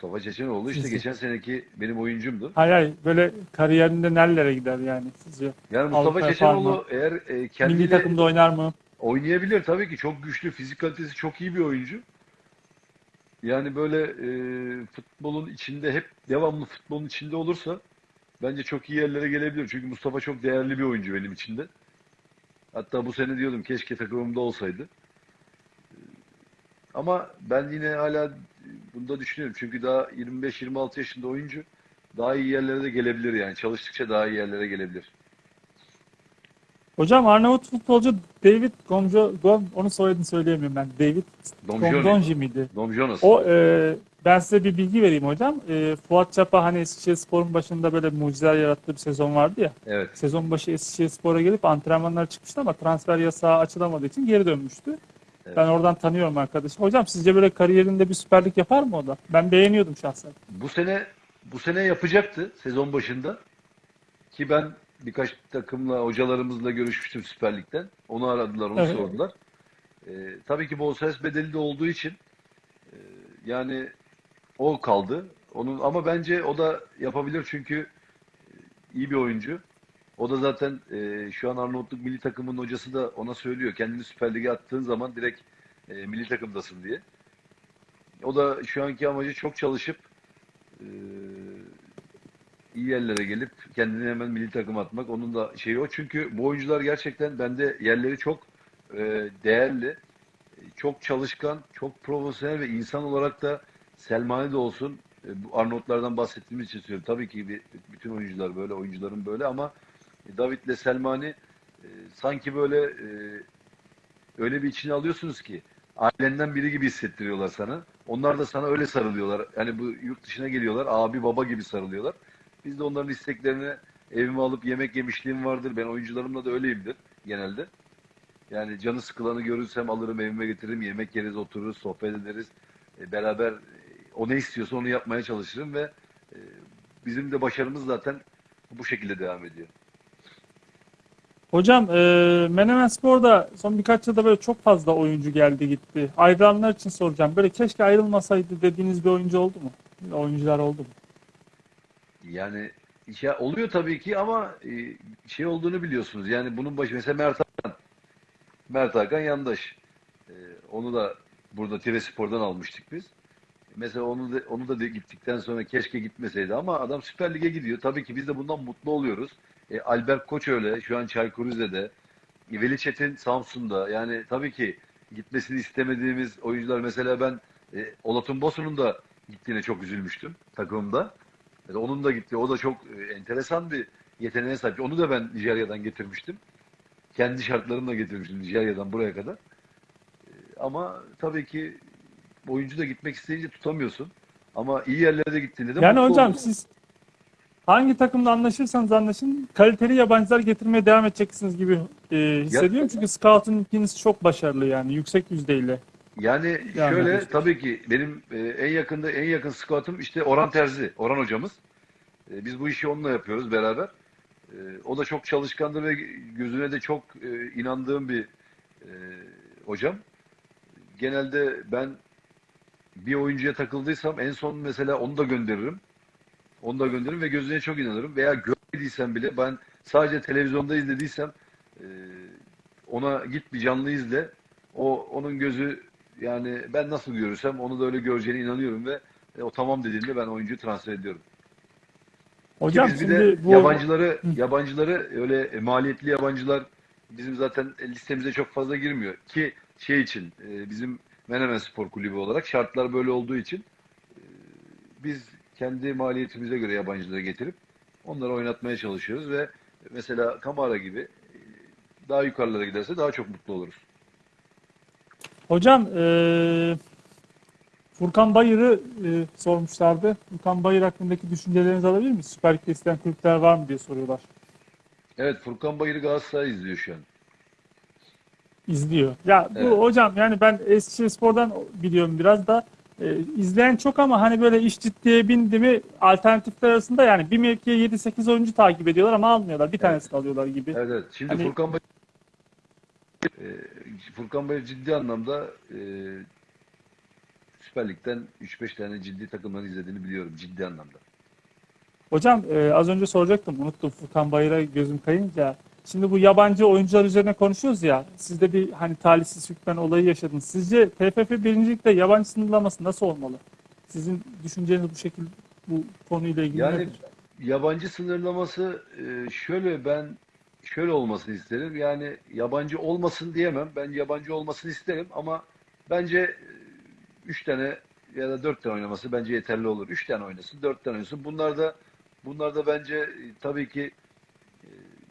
Mustafa Çeçenoğlu işte Sizce? geçen seneki benim oyuncumdu. Hay hay böyle kariyerinde nerelere gider yani sizce? Yani Mustafa Avrupa Çeçenoğlu eğer e, Milli kendiyle takımda oynar mı? Oynayabilir tabii ki. Çok güçlü, fizik kalitesi çok iyi bir oyuncu. Yani böyle e, futbolun içinde hep devamlı futbolun içinde olursa bence çok iyi yerlere gelebilir. Çünkü Mustafa çok değerli bir oyuncu benim için de. Hatta bu sene diyordum keşke takımımda olsaydı. Ama ben yine hala bunda düşünüyorum. Çünkü daha 25-26 yaşında oyuncu daha iyi yerlere de gelebilir yani. Çalıştıkça daha iyi yerlere gelebilir. Hocam Arnavut futbolcu David Gomjo, Gom, onun soyadını söyleyemiyorum ben. David. Gomdonji miydi? Dom Jonas. O e, ben size bir bilgi vereyim hocam. E, Fuat Çapa hani Eskişehirspor'un başında böyle mucizeler yarattığı bir sezon vardı ya. Evet. Sezon başı Eskişehirspor'a gelip antrenmanlar çıkmıştı ama transfer yasağı açılamadığı için geri dönmüştü. Evet. Ben oradan tanıyorum arkadaşı. Hocam sizce böyle kariyerinde bir süperlik yapar mı o da? Ben beğeniyordum şahsen. Bu sene bu sene yapacaktı sezon başında. Ki ben birkaç takımla hocalarımızla görüşmüştüm Süper Lig'den. Onu aradılar, onu Evet. sordular. Ee, tabii ki bonservis bedeli de olduğu için e, yani o kaldı. Onun ama bence o da yapabilir çünkü e, iyi bir oyuncu. O da zaten e, şu an Arnavutluk milli takımının hocası da ona söylüyor. Kendini Süper Lig'e attığın zaman direkt e, milli takımdasın diye. O da şu anki amacı çok çalışıp e, iyi yerlere gelip kendini hemen milli takım atmak. Onun da şeyi o. Çünkü bu oyuncular gerçekten bende yerleri çok e, değerli. Çok çalışkan, çok profesyonel ve insan olarak da Selmani de olsun. e, bu Arnavutlardan bahsettiğimiz için söylüyorum. Tabii ki bir- bütün oyuncular böyle, oyuncuların böyle ama David'le Selmani e, sanki böyle e, öyle bir içine alıyorsunuz ki ailenden biri gibi hissettiriyorlar sana. Onlar da sana öyle sarılıyorlar. Yani bu yurt dışına geliyorlar. Abi baba gibi sarılıyorlar. Biz de onların isteklerini evime alıp yemek yemişliğim vardır. Ben oyuncularımla da öyleyimdir genelde. Yani canı sıkılanı görürsem alırım evime getiririm. Yemek yeriz, otururuz, sohbet ederiz. E, beraber e, o ne istiyorsa onu yapmaya çalışırım ve e, bizim de başarımız zaten bu şekilde devam ediyor. Hocam e, Menemen Spor'da son birkaç yılda böyle çok fazla oyuncu geldi gitti. Ayrılanlar için soracağım. Böyle keşke ayrılmasaydı dediğiniz bir oyuncu oldu mu? Oyuncular oldu mu? Yani ya oluyor tabii ki ama e, şey olduğunu biliyorsunuz. Yani bunun başı mesela Mert Hakan. Mert Hakan yandaş. E, onu da burada Tirespor'dan almıştık biz. Mesela onu da, onu da gittikten sonra keşke gitmeseydi ama adam Süper Lig'e gidiyor. Tabii ki biz de bundan mutlu oluyoruz. E, Albert Koç öyle. Şu an Çaykur Rize'de. E, Veli Çetin Samsun'da. Yani tabii ki gitmesini istemediğimiz oyuncular. Mesela ben e, Olatun Bosun'un da gittiğine çok üzülmüştüm takımımda. Yani onun da gitti. O da çok e, enteresan bir yeteneğe sahip. Onu da ben Nijerya'dan getirmiştim. Kendi şartlarımla getirmiştim Nijerya'dan buraya kadar. Ee, Ama tabii ki oyuncu da gitmek isteyince tutamıyorsun. Ama iyi yerlere gittiğinde de Yani hocam siz hangi takımla anlaşırsanız anlaşın kaliteli yabancılar getirmeye devam edeceksiniz gibi e, hissediyorum. Çünkü scouting'iniz çok başarılı yani yüksek yüzdeyle. Yani Yani şöyle işte. tabii ki benim e, en yakında en yakın scoutum işte Orhan Terzi, Orhan hocamız. E, biz bu işi onunla yapıyoruz beraber. E, o da çok çalışkandır ve gözüne de çok e, inandığım bir e, hocam. Genelde ben bir oyuncuya takıldıysam en son mesela onu da gönderirim. Onu da gönderirim ve gözüne çok inanırım. Veya görmediysem bile ben sadece televizyonda izlediysem e, ona git bir canlı izle. O onun gözü yani ben nasıl görürsem onu da öyle göreceğine inanıyorum ve e, o tamam dediğinde ben oyuncuyu transfer ediyorum. Ki Hocam biz bir de şimdi bu yabancıları yabancıları öyle e, maliyetli yabancılar bizim zaten listemize çok fazla girmiyor ki şey için e, bizim Menemen Spor Kulübü olarak şartlar böyle olduğu için e, biz kendi maliyetimize göre yabancıları getirip onları oynatmaya çalışıyoruz ve mesela Kamara gibi e, daha yukarılara giderse daha çok mutlu oluruz. hocam e, Furkan Bayır'ı e, sormuşlardı. Furkan Bayır hakkındaki düşüncelerinizi alabilir miyiz? Süper Lig'de isteyen kulüpler var mı diye soruyorlar. Evet Furkan Bayır'ı Galatasaray izliyor şu an. İzliyor. Ya bu Evet. hocam yani ben Eskişehirspor'dan biliyorum biraz da e, izleyen çok ama hani böyle iş ciddiye bindi mi alternatifler arasında yani bir mevkiye 7-8 oyuncu takip ediyorlar ama almıyorlar. Bir tanesini alıyorlar gibi. Evet evet. Şimdi Hani- Furkan Bayır e, Furkan Bayır ciddi anlamda e, Süper Lig'den 3-5 tane ciddi takımları izlediğini biliyorum ciddi anlamda. Hocam e, az önce soracaktım unuttum Furkan Bayır'a gözüm kayınca. Şimdi bu yabancı oyuncular üzerine konuşuyoruz ya. Siz de bir hani talihsiz hükmen olayı yaşadınız. Sizce TFF birincilikte yabancı sınırlaması nasıl olmalı? Sizin düşünceniz bu şekilde bu konuyla ilgili Yani nedir? yabancı sınırlaması e, şöyle ben şöyle olmasını isterim. Yani yabancı olmasın diyemem. Ben yabancı olmasını isterim ama bence 3 tane ya da 4 tane oynaması bence yeterli olur. 3 tane oynasın, 4 tane oynasın. Bunlar da bunlar da bence e, tabii ki e,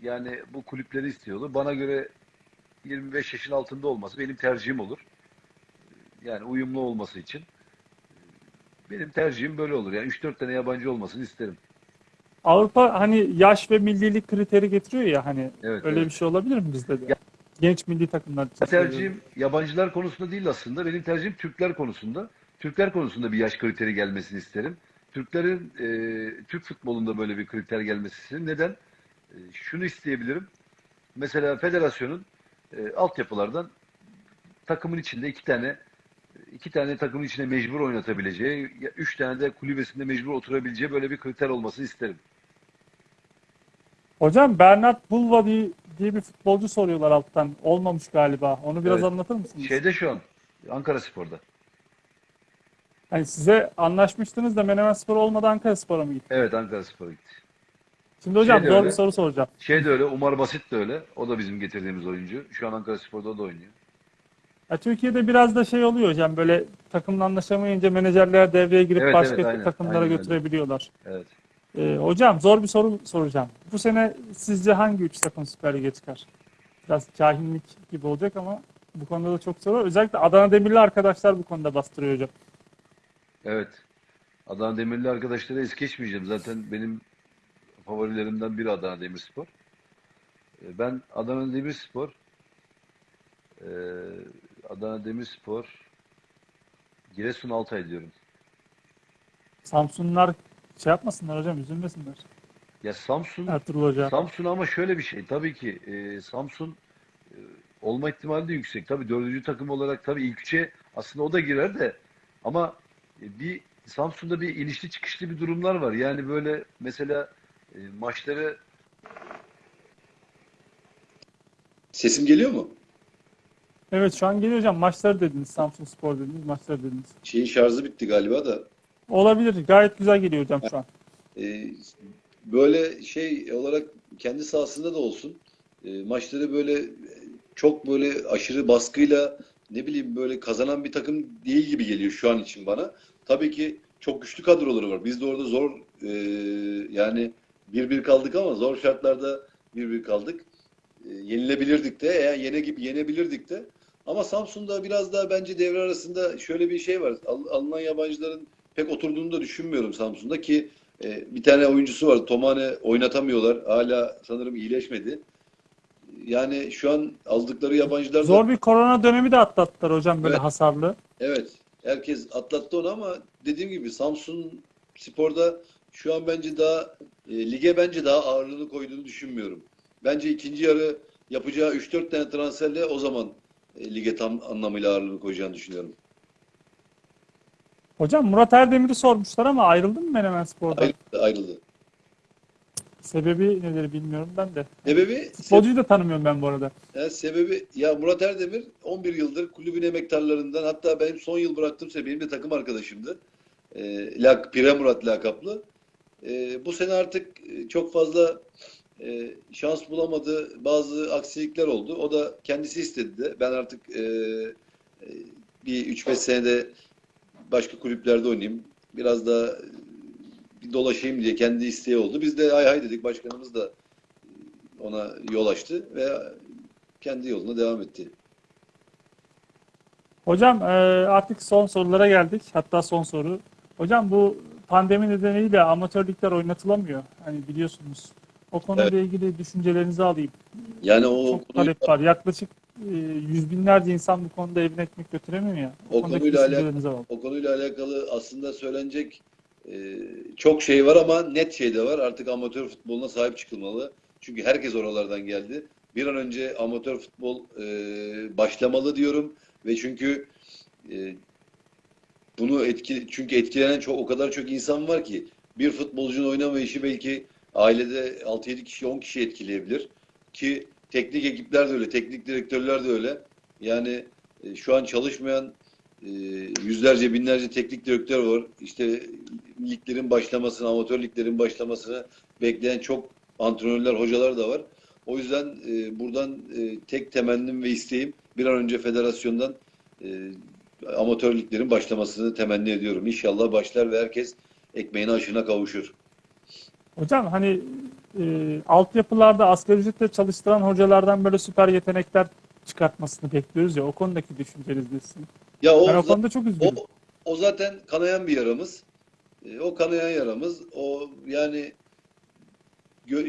yani bu kulüpleri istiyorlar. Bana göre 25 yaşın altında olması benim tercihim olur. Yani uyumlu olması için. Benim tercihim böyle olur. Yani 3-4 tane yabancı olmasını isterim. Avrupa hani yaş ve millilik kriteri getiriyor ya hani Evet, öyle evet. bir şey olabilir mi bizde de? Ya- Genç milli takımlar. Tercihim yabancılar konusunda değil aslında. Benim tercihim Türkler konusunda. Türkler konusunda bir yaş kriteri gelmesini isterim. Türklerin e, Türk futbolunda böyle bir kriter gelmesi isterim. Neden? E, şunu isteyebilirim. Mesela federasyonun e, altyapılardan takımın içinde iki tane iki tane takımın içine mecbur oynatabileceği, üç tane de kulübesinde mecbur oturabileceği böyle bir kriter olmasını isterim. Hocam Bernard Bulva diye, diye bir futbolcu soruyorlar alttan. Olmamış galiba. Onu biraz Evet. anlatır mısınız? Şeyde şu an Ankara Spor'da. Hani size anlaşmıştınız da Menemenspor olmadan Ankaraspor'a mı gitti? Evet Ankara Spor'a gitti. Şimdi hocam Şey zor öyle. bir soru soracağım. Şey de öyle, Umar Basit de öyle. O da bizim getirdiğimiz oyuncu. Şu an Ankara Spor'da da oynuyor. Ya Türkiye'de biraz da şey oluyor hocam böyle takımla anlaşamayınca menajerler devreye girip Evet, başka evet, aynen. takımlara Aynen götürebiliyorlar. Evet. Ee, hocam zor bir soru soracağım. Bu sene sizce hangi üç takım Süper Lig'e çıkar? Biraz cahillik gibi olacak ama bu konuda da çok soru var. Özellikle Adana Demirli arkadaşlar bu konuda bastırıyor hocam. Evet. Adana Demirli arkadaşları es geçmeyeceğim. Zaten benim favorilerimden biri Adana Demirspor. Ee, Ben Adana Demirspor eee Adana Demirspor Giresun Altay diyorum. Samsunlar şey yapmasınlar hocam üzülmesinler. Ya Samsun Ertuğrul Hoca. Samsun ama şöyle bir şey. Tabii ki e, Samsun e, olma ihtimali de yüksek. Tabii dördüncü takım olarak tabii ilk üçe aslında o da girer de ama e, bir Samsun'da bir inişli çıkışlı bir durumlar var. Yani böyle mesela e, maçları Sesim geliyor mu? Evet şu an geliyor hocam. Maçları dediniz. Samsun Spor dediniz. Maçları dediniz. Şeyin şarjı bitti galiba da. Olabilir. Gayet güzel geliyor hocam şu an. Ee, böyle şey olarak kendi sahasında da olsun. e, maçları böyle e, çok böyle aşırı baskıyla ne bileyim böyle kazanan bir takım değil gibi geliyor şu an için bana. Tabii ki çok güçlü kadroları var. Biz de orada zor e, yani 1-1 kaldık ama zor şartlarda 1-1 kaldık. E, yenilebilirdik de, eğer yene gibi yenebilirdik de. Ama Samsun'da biraz daha bence devre arasında şöyle bir şey var. Al- alınan yabancıların pek oturduğunu da düşünmüyorum Samsun'da ki e, bir tane oyuncusu var. Tomane oynatamıyorlar. Hala sanırım iyileşmedi. Yani şu an aldıkları yabancılar da Zor bir korona dönemi de atlattılar hocam böyle Evet. hasarlı. Evet. Herkes atlattı onu ama dediğim gibi Samsun Spor'da şu an bence daha e, lige bence daha ağırlığını koyduğunu düşünmüyorum. Bence ikinci yarı yapacağı 3-4 tane transferle o zaman e, lige tam anlamıyla ağırlığını koyacağını düşünüyorum. Hocam Murat Erdemir'i sormuşlar ama ayrıldı mı Menemen Spor'dan? Ayrıldı. ayrıldı. Sebebi nedir bilmiyorum ben de. Sebebi Futbolcuyu da tanımıyorum ben bu arada. Ya sebebi ya Murat Erdemir 11 yıldır kulübün emektarlarından hatta benim son yıl bıraktığım benim de takım arkadaşımdı. E, lak, Pire Murat lakaplı. E, bu sene artık e, çok fazla e, şans bulamadı. Bazı aksilikler oldu. O da kendisi istedi de. Ben artık e, e, bir 3-5 senede başka kulüplerde oynayayım. Biraz da e, bir dolaşayım diye kendi isteği oldu. Biz de hay hay dedik. Başkanımız da ona yol açtı ve kendi yoluna devam etti. Hocam artık son sorulara geldik. Hatta son soru. Hocam bu pandemi nedeniyle amatör ligler oynatılamıyor. Hani biliyorsunuz. O konuyla ilgili düşüncelerinizi alayım. Yani o Çok konuyla, talep var. Yaklaşık e, yüz binlerce insan bu konuda evine ekmek götüremiyor ya. O konudaki konuyla alakalı- alalım. o konuyla alakalı aslında söylenecek e, çok şey var ama net şey de var. Artık amatör futboluna sahip çıkılmalı. Çünkü herkes oralardan geldi. Bir an önce amatör futbol e, başlamalı diyorum ve çünkü e, bunu etki çünkü etkilenen çok o kadar çok insan var ki bir futbolcunun oynamayışı belki ailede 6-7 kişi 10 kişi etkileyebilir ki teknik ekipler de öyle, teknik direktörler de öyle. Yani e, şu an çalışmayan e, yüzlerce binlerce teknik direktör var. İşte liglerin başlamasını, amatör liglerin başlamasını bekleyen çok antrenörler, hocalar da var. O yüzden e, buradan tek temennim ve isteğim bir an önce federasyondan amatör liglerin başlamasını temenni ediyorum. İnşallah başlar ve herkes ekmeğine aşına kavuşur. Hocam hani e, altyapılarda asgari ücretle çalıştıran hocalardan böyle süper yetenekler çıkartmasını bekliyoruz ya. O konudaki düşünceniz ne sizin? Ya o Ben o konuda çok üzgünüm. O, o zaten kanayan bir yaramız. E, O kanayan yaramız. O yani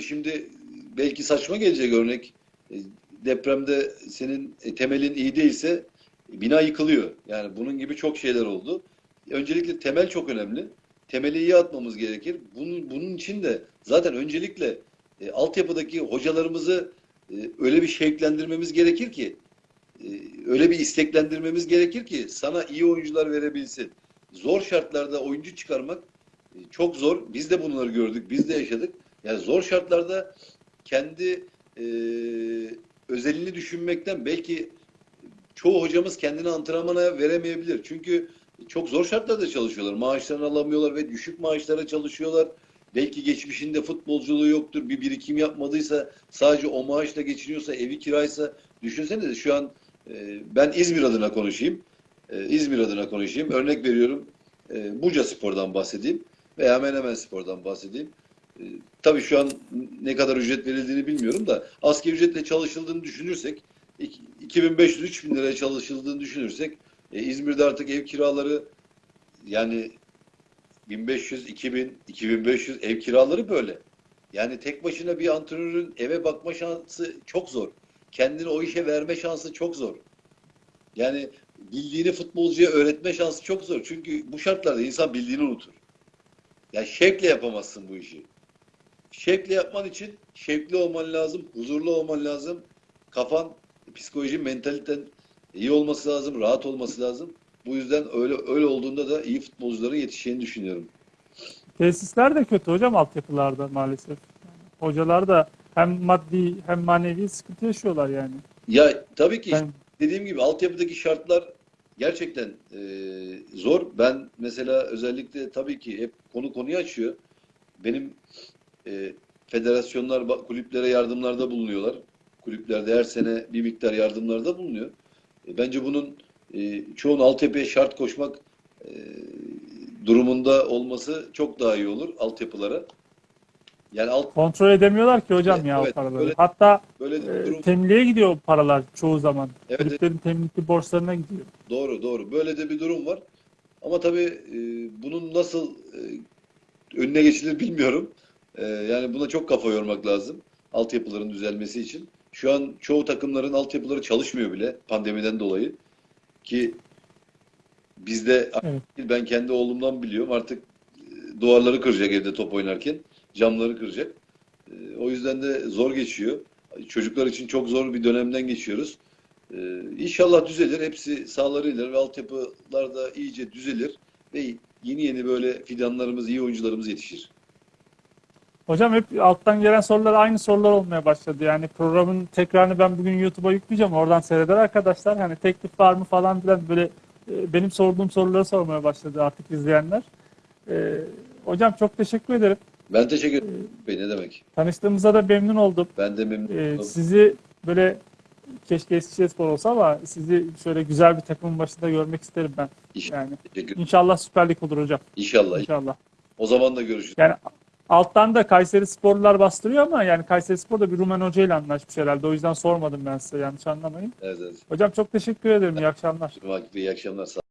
şimdi belki saçma gelecek örnek. E, Depremde senin e, temelin iyi değilse bina yıkılıyor. Yani bunun gibi çok şeyler oldu. Öncelikle temel çok önemli. Temeli iyi atmamız gerekir. Bunun, bunun için de zaten öncelikle e, altyapıdaki hocalarımızı e, öyle bir şevklendirmemiz gerekir ki e, öyle bir isteklendirmemiz gerekir ki sana iyi oyuncular verebilsin. Zor şartlarda oyuncu çıkarmak e, çok zor. Biz de bunları gördük, biz de yaşadık. Yani zor şartlarda kendi e, özelini düşünmekten belki çoğu hocamız kendini antrenmana veremeyebilir. Çünkü çok zor şartlarda çalışıyorlar. Maaşlarını alamıyorlar ve düşük maaşlara çalışıyorlar. Belki geçmişinde futbolculuğu yoktur. Bir birikim yapmadıysa sadece o maaşla geçiniyorsa, evi kiraysa düşünsene de şu an e, ben İzmir adına konuşayım. E, İzmir adına konuşayım. Örnek veriyorum. E, Buca Spor'dan bahsedeyim veya Menemen Spor'dan bahsedeyim. E, tabii şu an ne kadar ücret verildiğini bilmiyorum da asgari ücretle çalışıldığını düşünürsek 2500-3000 liraya çalışıldığını düşünürsek e, İzmir'de artık ev kiraları yani 1500, 2000, 2500 ev kiraları böyle. Yani tek başına bir antrenörün eve bakma şansı çok zor. Kendini o işe verme şansı çok zor. Yani bildiğini futbolcuya öğretme şansı çok zor. Çünkü bu şartlarda insan bildiğini unutur. Yani şevkle yapamazsın bu işi. Şevkle yapman için şevkli olman lazım, huzurlu olman lazım. Kafan, psikolojin, mentaliten iyi olması lazım, rahat olması lazım. Bu yüzden öyle öyle olduğunda da iyi futbolcuların yetişeceğini düşünüyorum. Tesisler de kötü hocam altyapılarda maalesef. Yani hocalar da hem maddi hem manevi sıkıntı yaşıyorlar yani. Ya tabii ki Ben, dediğim gibi altyapıdaki şartlar gerçekten e, zor. Ben mesela özellikle tabii ki hep konu konuyu açıyor. Benim e, federasyonlar kulüplere yardımlarda bulunuyorlar. Kulüplerde her sene bir miktar yardımlarda bulunuyor. E, bence bunun e, çoğun altyapıya şart koşmak e, durumunda olması çok daha iyi olur altyapılara. Yani alt Kontrol edemiyorlar ki hocam Evet, ya evet, o paraları. böyle- Hatta böyle e, durum temliğe gidiyor paralar çoğu zaman. Evet, Kulüplerin temlikli borçlarına gidiyor. Doğru doğru. Böyle de bir durum var. Ama tabii e, bunun nasıl e, önüne geçilir bilmiyorum. E, yani buna çok kafa yormak lazım. Altyapıların düzelmesi için. Şu an çoğu takımların altyapıları çalışmıyor bile pandemiden dolayı. Ki bizde Evet. ben kendi oğlumdan biliyorum artık e, duvarları kıracak evde top oynarken. Camları kıracak. E, o yüzden de zor geçiyor. Çocuklar için çok zor bir dönemden geçiyoruz. Ee, İnşallah düzelir. Hepsi sağlarıyla ve altyapılar da iyice düzelir ve yeni yeni böyle fidanlarımız, iyi oyuncularımız yetişir. Hocam hep alttan gelen sorular aynı sorular olmaya başladı. Yani programın tekrarını ben bugün YouTube'a yükleyeceğim. Oradan seyreder arkadaşlar. Hani teklif var mı falan filan böyle e, benim sorduğum soruları sormaya başladı artık izleyenler. E, hocam çok teşekkür ederim. Ben teşekkür ederim. Bey, Ne demek? Tanıştığımıza da memnun oldum. Ben de memnun E, oldum. sizi böyle keşke Eskişehirspor olsa ama sizi şöyle güzel bir takımın başında görmek isterim ben. İnşallah. Yani inşallah Süper Lig olur hocam. İnşallah. İnşallah. O zaman da görüşürüz. Yani alttan da Kayseri Sporlular bastırıyor ama yani Kayseri Spor da bir Rumen Hoca ile anlaşmış herhalde. O yüzden sormadım ben size yanlış anlamayın. Evet, evet. Hocam çok teşekkür ederim. İyi akşamlar. İyi akşamlar. Sağ